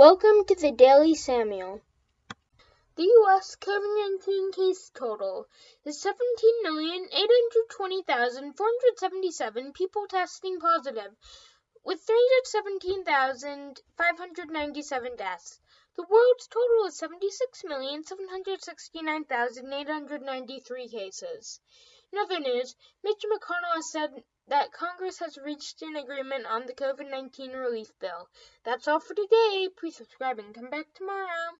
Welcome to the Daily Samuel. The U.S. COVID 19 case total is 17,820,477 people testing positive, with 317,597 deaths. The world's total is 76,769,893 cases. In other news, Mitch McConnell has said that Congress has reached an agreement on the COVID 19 relief bill. That's all for today. Please subscribe and come back tomorrow.